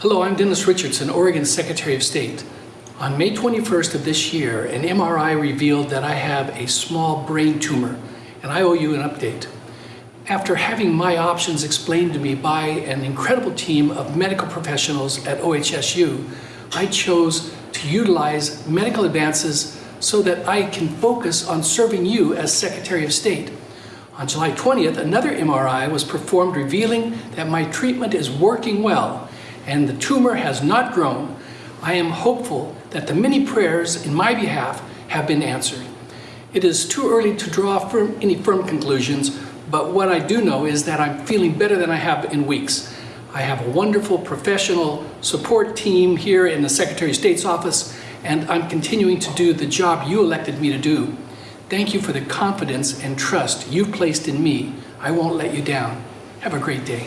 Hello, I'm Dennis Richardson, Oregon Secretary of State. On May 21st of this year, an MRI revealed that I have a small brain tumor, and I owe you an update. After having my options explained to me by an incredible team of medical professionals at OHSU, I chose to utilize medical advances so that I can focus on serving you as Secretary of State. On July 20th, another MRI was performed revealing that my treatment is working well and the tumor has not grown. I am hopeful that the many prayers in my behalf have been answered. It is too early to draw firm, any firm conclusions, but what I do know is that I'm feeling better than I have in weeks. I have a wonderful professional support team here in the Secretary of State's office, and I'm continuing to do the job you elected me to do. Thank you for the confidence and trust you've placed in me. I won't let you down. Have a great day.